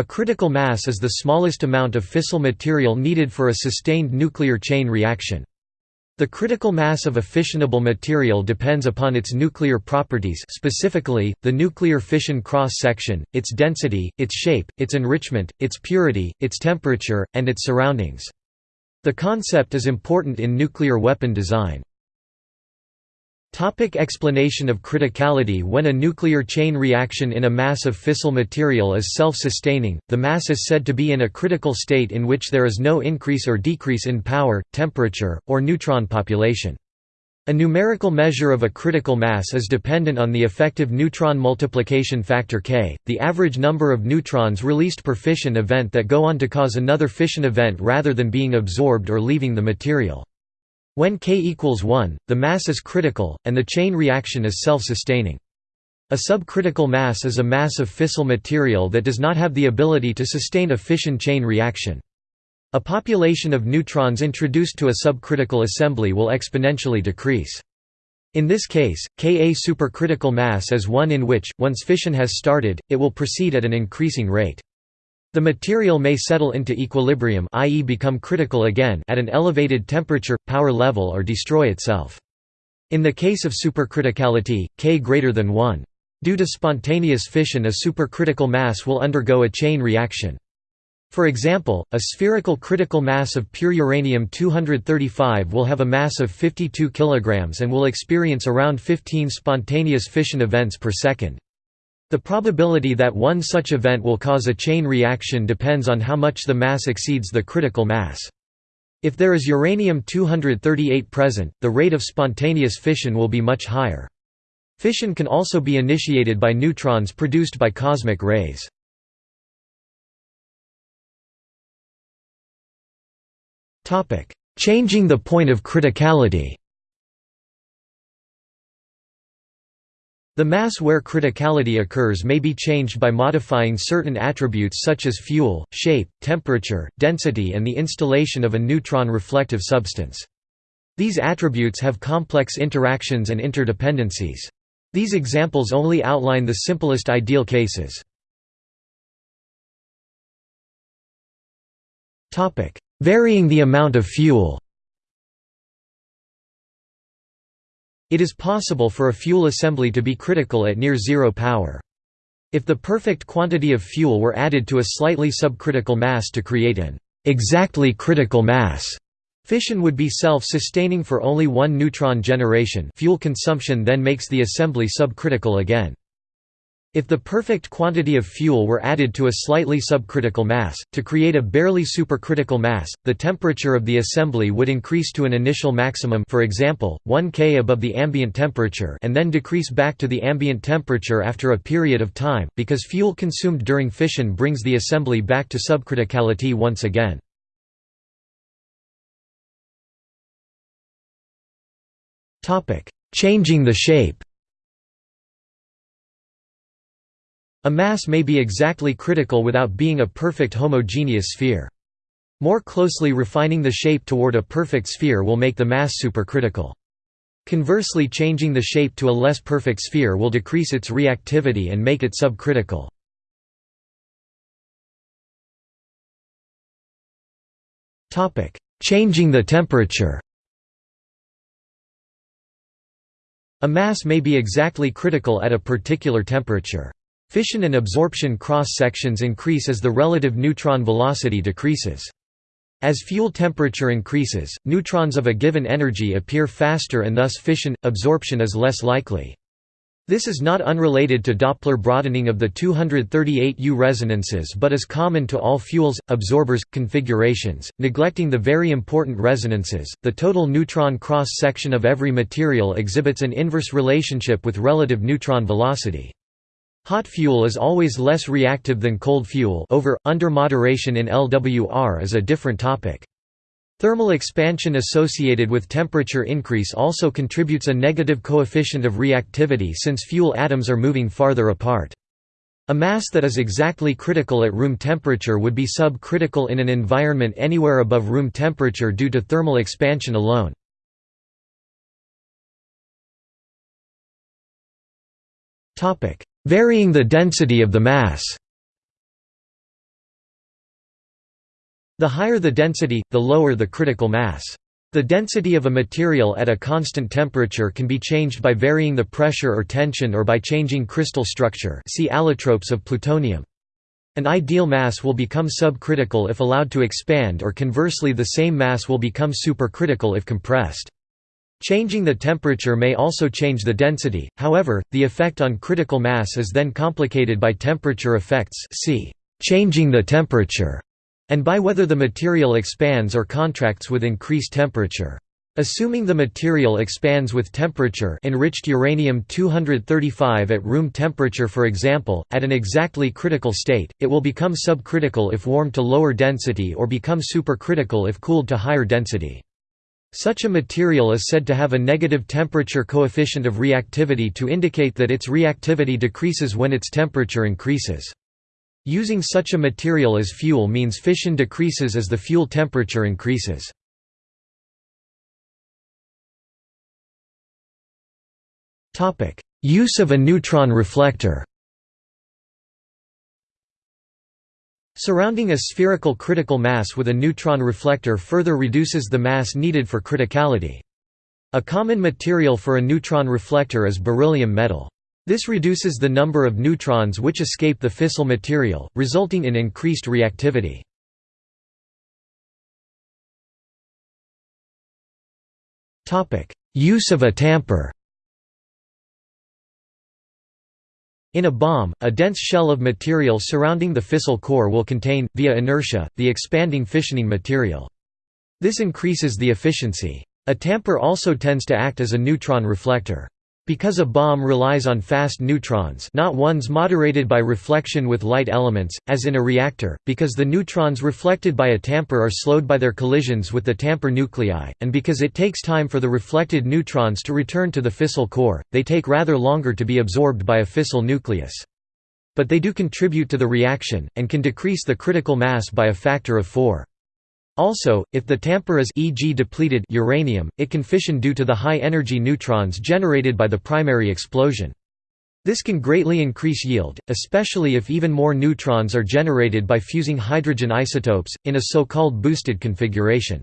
A critical mass is the smallest amount of fissile material needed for a sustained nuclear chain reaction. The critical mass of a fissionable material depends upon its nuclear properties specifically, the nuclear fission cross-section, its density, its shape, its enrichment, its purity, its temperature, and its surroundings. The concept is important in nuclear weapon design. Topic explanation of criticality When a nuclear chain reaction in a mass of fissile material is self-sustaining, the mass is said to be in a critical state in which there is no increase or decrease in power, temperature, or neutron population. A numerical measure of a critical mass is dependent on the effective neutron multiplication factor K, the average number of neutrons released per fission event that go on to cause another fission event rather than being absorbed or leaving the material. When K equals 1, the mass is critical, and the chain reaction is self-sustaining. A subcritical mass is a mass of fissile material that does not have the ability to sustain a fission chain reaction. A population of neutrons introduced to a subcritical assembly will exponentially decrease. In this case, Ka supercritical mass is one in which, once fission has started, it will proceed at an increasing rate. The material may settle into equilibrium i.e. become critical again at an elevated temperature, power level or destroy itself. In the case of supercriticality, K greater than 1. Due to spontaneous fission a supercritical mass will undergo a chain reaction. For example, a spherical critical mass of pure uranium-235 will have a mass of 52 kg and will experience around 15 spontaneous fission events per second. The probability that one such event will cause a chain reaction depends on how much the mass exceeds the critical mass. If there is uranium-238 present, the rate of spontaneous fission will be much higher. Fission can also be initiated by neutrons produced by cosmic rays. Changing the point of criticality The mass where criticality occurs may be changed by modifying certain attributes such as fuel, shape, temperature, density and the installation of a neutron-reflective substance. These attributes have complex interactions and interdependencies. These examples only outline the simplest ideal cases. Varying the amount of fuel It is possible for a fuel assembly to be critical at near zero power. If the perfect quantity of fuel were added to a slightly subcritical mass to create an exactly critical mass, fission would be self-sustaining for only one neutron generation fuel consumption then makes the assembly subcritical again. If the perfect quantity of fuel were added to a slightly subcritical mass, to create a barely supercritical mass, the temperature of the assembly would increase to an initial maximum for example, 1 K above the ambient temperature and then decrease back to the ambient temperature after a period of time, because fuel consumed during fission brings the assembly back to subcriticality once again. Changing the shape A mass may be exactly critical without being a perfect homogeneous sphere. More closely refining the shape toward a perfect sphere will make the mass supercritical. Conversely changing the shape to a less perfect sphere will decrease its reactivity and make it subcritical. Changing the temperature A mass may be exactly critical at a particular temperature. Fission and absorption cross-sections increase as the relative neutron velocity decreases. As fuel temperature increases, neutrons of a given energy appear faster and thus fission, absorption is less likely. This is not unrelated to Doppler broadening of the 238U resonances but is common to all fuels, absorbers, configurations, neglecting the very important resonances. The total neutron cross-section of every material exhibits an inverse relationship with relative neutron velocity. Hot fuel is always less reactive than cold fuel over, under moderation in LWR is a different topic. Thermal expansion associated with temperature increase also contributes a negative coefficient of reactivity since fuel atoms are moving farther apart. A mass that is exactly critical at room temperature would be subcritical in an environment anywhere above room temperature due to thermal expansion alone. Varying the density of the mass The higher the density, the lower the critical mass. The density of a material at a constant temperature can be changed by varying the pressure or tension or by changing crystal structure see allotropes of plutonium. An ideal mass will become subcritical if allowed to expand or conversely the same mass will become supercritical if compressed. Changing the temperature may also change the density, however, the effect on critical mass is then complicated by temperature effects see changing the temperature and by whether the material expands or contracts with increased temperature. Assuming the material expands with temperature enriched uranium-235 at room temperature for example, at an exactly critical state, it will become subcritical if warmed to lower density or become supercritical if cooled to higher density. Such a material is said to have a negative temperature coefficient of reactivity to indicate that its reactivity decreases when its temperature increases. Using such a material as fuel means fission decreases as the fuel temperature increases. Use of a neutron reflector Surrounding a spherical critical mass with a neutron reflector further reduces the mass needed for criticality. A common material for a neutron reflector is beryllium metal. This reduces the number of neutrons which escape the fissile material, resulting in increased reactivity. Use of a tamper In a bomb, a dense shell of material surrounding the fissile core will contain, via inertia, the expanding fissioning material. This increases the efficiency. A tamper also tends to act as a neutron reflector. Because a bomb relies on fast neutrons not ones moderated by reflection with light elements, as in a reactor, because the neutrons reflected by a tamper are slowed by their collisions with the tamper nuclei, and because it takes time for the reflected neutrons to return to the fissile core, they take rather longer to be absorbed by a fissile nucleus. But they do contribute to the reaction, and can decrease the critical mass by a factor of 4. Also, if the tamper is e.g. depleted uranium, it can fission due to the high energy neutrons generated by the primary explosion. This can greatly increase yield, especially if even more neutrons are generated by fusing hydrogen isotopes, in a so-called boosted configuration.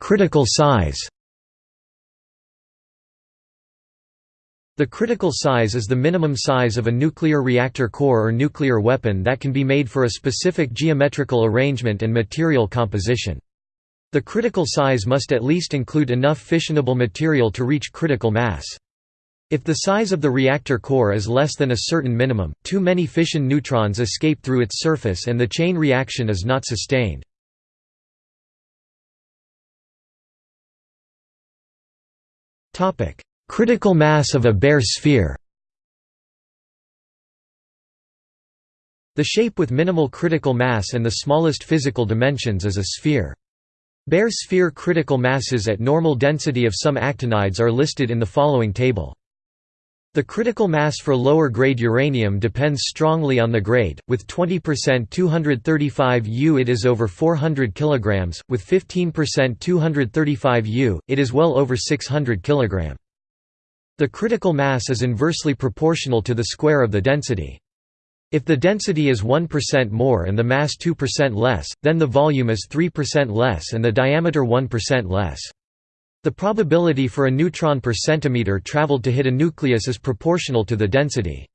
Critical size The critical size is the minimum size of a nuclear reactor core or nuclear weapon that can be made for a specific geometrical arrangement and material composition. The critical size must at least include enough fissionable material to reach critical mass. If the size of the reactor core is less than a certain minimum, too many fission neutrons escape through its surface and the chain reaction is not sustained. Critical mass of a bare sphere The shape with minimal critical mass and the smallest physical dimensions is a sphere. Bare sphere critical masses at normal density of some actinides are listed in the following table. The critical mass for lower-grade uranium depends strongly on the grade, with 20% 235 U it is over 400 kg, with 15% 235 U, it is well over 600 kg. The critical mass is inversely proportional to the square of the density. If the density is 1% more and the mass 2% less, then the volume is 3% less and the diameter 1% less. The probability for a neutron per centimeter traveled to hit a nucleus is proportional to the density.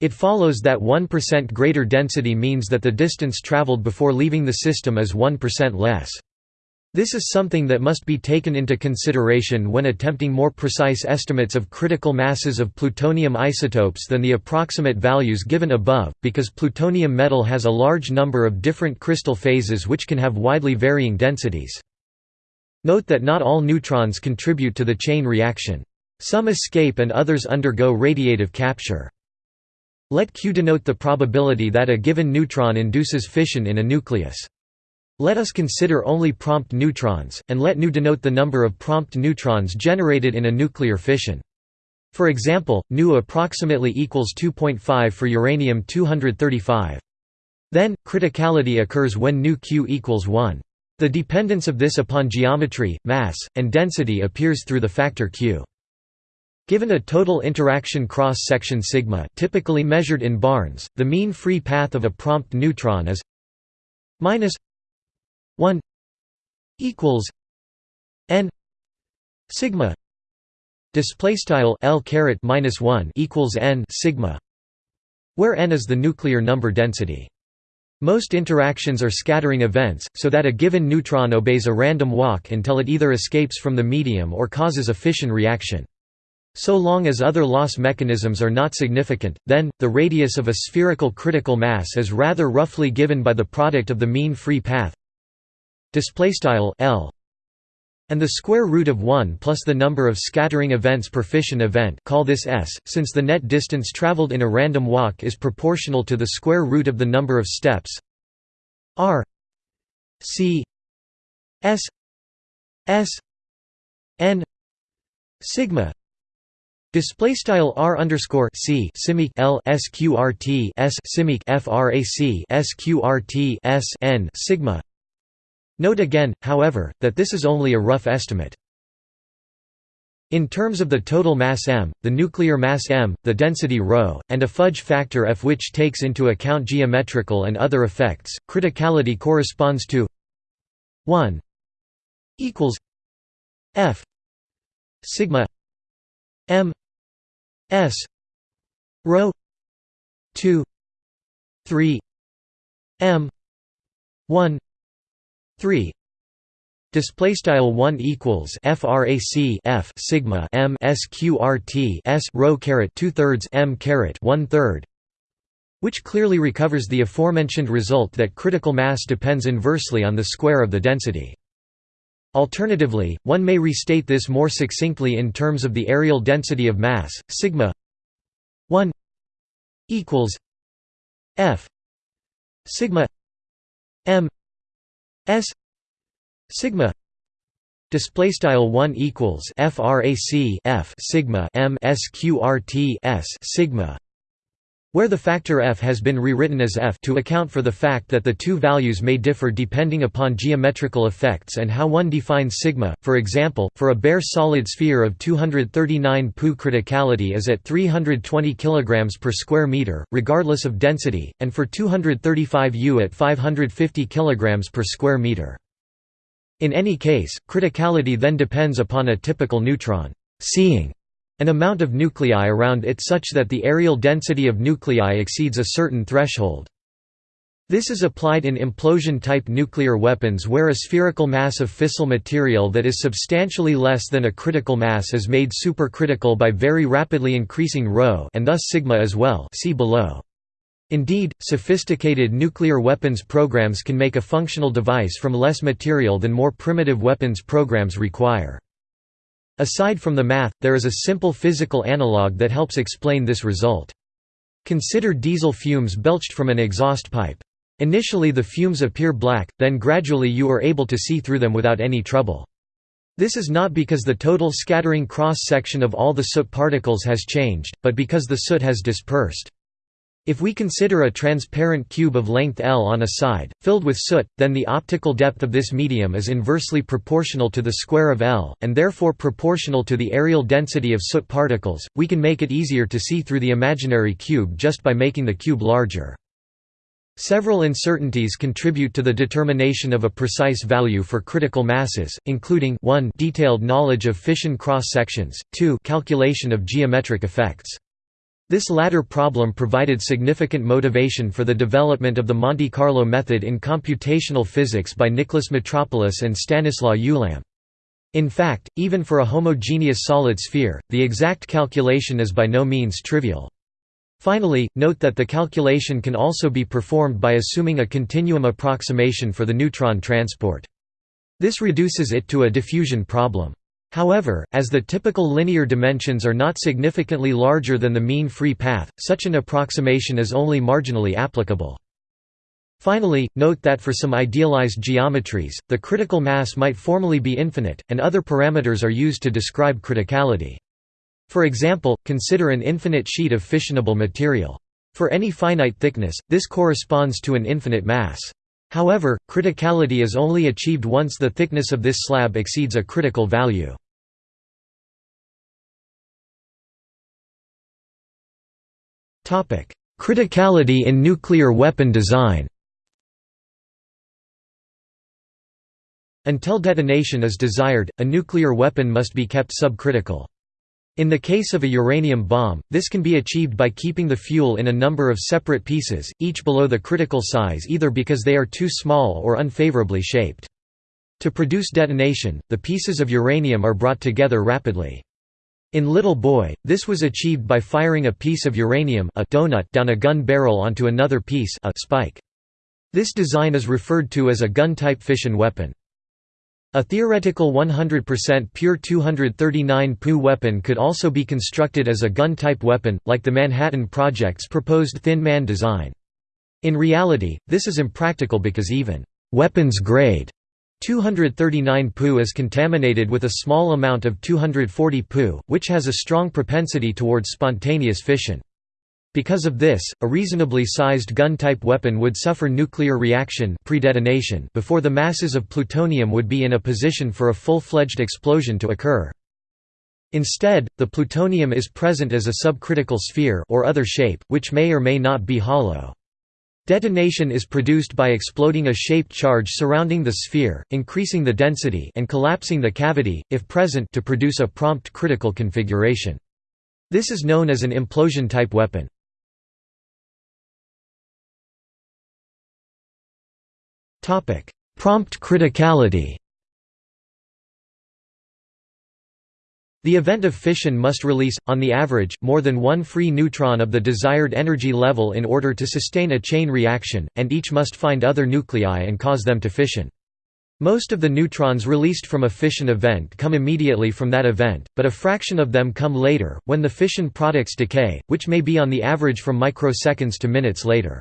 It follows that 1% greater density means that the distance traveled before leaving the system is 1% less. This is something that must be taken into consideration when attempting more precise estimates of critical masses of plutonium isotopes than the approximate values given above, because plutonium metal has a large number of different crystal phases which can have widely varying densities. Note that not all neutrons contribute to the chain reaction. Some escape and others undergo radiative capture. Let Q denote the probability that a given neutron induces fission in a nucleus. Let us consider only prompt neutrons, and let nu denote the number of prompt neutrons generated in a nuclear fission. For example, nu approximately equals 2.5 for uranium-235. Then, criticality occurs when nu q equals 1. The dependence of this upon geometry, mass, and density appears through the factor q. Given a total interaction cross-section sigma typically measured in barns, the mean free path of a prompt neutron is minus 1 equals n sigma display style l caret minus 1 equals n sigma where n is the nuclear number density most interactions are scattering events, so that a given neutron obeys a random walk until it either escapes from the medium or causes a fission reaction. So long as other loss mechanisms are not significant, then, the radius of a spherical critical mass is rather roughly given by the product of the mean free path L and the square root of 1 plus the number of scattering events per fission event call this s, since the net distance traveled in a random walk is proportional to the square root of the number of steps r c s s n sigma Display style r underscore c simic l sqrt s simic frac sqrt s n sigma. Note again, however, that this is only a rough estimate. In terms of the total mass m, the nuclear mass m, the density ρ, and a fudge factor f which takes into account geometrical and other effects, criticality corresponds to 1 equals f sigma m S rho two three M one three Display style one equals frac f sigma m sqrt s rho caret two thirds m caret one third, which clearly recovers the aforementioned result that critical mass depends inversely on the square of the density. Alternatively, one may restate this more succinctly in terms of the areal density of mass, sigma 1 equals f sigma m s sigma display style 1 equals frac f sigma m sqrt s sigma where the factor f has been rewritten as f to account for the fact that the two values may differ depending upon geometrical effects and how one defines sigma. For example, for a bare solid sphere of 239 pu criticality is at 320 kg per square meter, regardless of density, and for 235 U at 550 kg per square meter. In any case, criticality then depends upon a typical neutron seeing an amount of nuclei around it such that the areal density of nuclei exceeds a certain threshold. This is applied in implosion-type nuclear weapons where a spherical mass of fissile material that is substantially less than a critical mass is made supercritical by very rapidly increasing ρ and thus sigma as well see below. Indeed, sophisticated nuclear weapons programs can make a functional device from less material than more primitive weapons programs require. Aside from the math, there is a simple physical analog that helps explain this result. Consider diesel fumes belched from an exhaust pipe. Initially the fumes appear black, then gradually you are able to see through them without any trouble. This is not because the total scattering cross-section of all the soot particles has changed, but because the soot has dispersed. If we consider a transparent cube of length L on a side, filled with soot, then the optical depth of this medium is inversely proportional to the square of L, and therefore proportional to the areal density of soot particles. We can make it easier to see through the imaginary cube just by making the cube larger. Several uncertainties contribute to the determination of a precise value for critical masses, including 1 detailed knowledge of fission cross-sections, 2 calculation of geometric effects. This latter problem provided significant motivation for the development of the Monte Carlo method in computational physics by Nicholas Metropolis and Stanislaw Ulam. In fact, even for a homogeneous solid sphere, the exact calculation is by no means trivial. Finally, note that the calculation can also be performed by assuming a continuum approximation for the neutron transport. This reduces it to a diffusion problem. However, as the typical linear dimensions are not significantly larger than the mean free path, such an approximation is only marginally applicable. Finally, note that for some idealized geometries, the critical mass might formally be infinite, and other parameters are used to describe criticality. For example, consider an infinite sheet of fissionable material. For any finite thickness, this corresponds to an infinite mass. However, criticality is only achieved once the thickness of this slab exceeds a critical value. Criticality in nuclear weapon design Until detonation is desired, a nuclear weapon must be kept subcritical. In the case of a uranium bomb, this can be achieved by keeping the fuel in a number of separate pieces, each below the critical size either because they are too small or unfavorably shaped. To produce detonation, the pieces of uranium are brought together rapidly. In Little Boy, this was achieved by firing a piece of uranium a donut down a gun barrel onto another piece a spike. This design is referred to as a gun-type fission weapon. A theoretical 100% pure 239 Pu weapon could also be constructed as a gun-type weapon, like the Manhattan Project's proposed Thin Man design. In reality, this is impractical because even weapons-grade 239 Pu is contaminated with a small amount of 240 Pu, which has a strong propensity towards spontaneous fission. Because of this, a reasonably sized gun-type weapon would suffer nuclear reaction pre-detonation before the masses of plutonium would be in a position for a full-fledged explosion to occur. Instead, the plutonium is present as a subcritical sphere or other shape, which may or may not be hollow. Detonation is produced by exploding a shaped charge surrounding the sphere, increasing the density and collapsing the cavity, if present to produce a prompt critical configuration. This is known as an implosion-type weapon. Prompt criticality The event of fission must release, on the average, more than one free neutron of the desired energy level in order to sustain a chain reaction, and each must find other nuclei and cause them to fission. Most of the neutrons released from a fission event come immediately from that event, but a fraction of them come later, when the fission products decay, which may be on the average from microseconds to minutes later.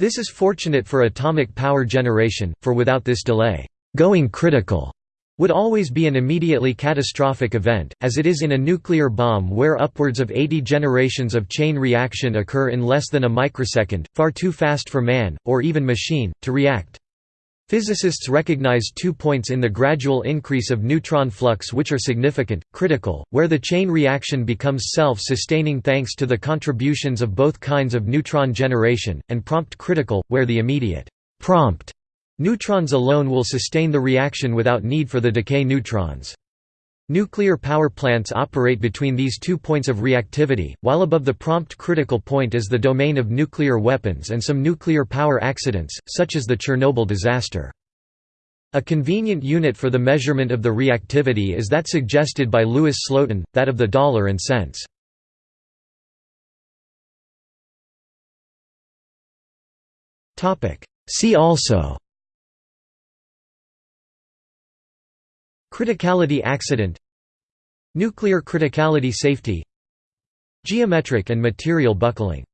This is fortunate for atomic power generation, for without this delay, going critical would always be an immediately catastrophic event, as it is in a nuclear bomb where upwards of 80 generations of chain reaction occur in less than a microsecond, far too fast for man, or even machine, to react. Physicists recognize two points in the gradual increase of neutron flux which are significant, critical, where the chain reaction becomes self-sustaining thanks to the contributions of both kinds of neutron generation, and prompt critical, where the immediate prompt neutrons alone will sustain the reaction without need for the decay neutrons. Nuclear power plants operate between these two points of reactivity, while above the prompt critical point is the domain of nuclear weapons and some nuclear power accidents, such as the Chernobyl disaster. A convenient unit for the measurement of the reactivity is that suggested by Louis Slotin, that of the dollar and cents. See also Criticality accident Nuclear criticality safety Geometric and material buckling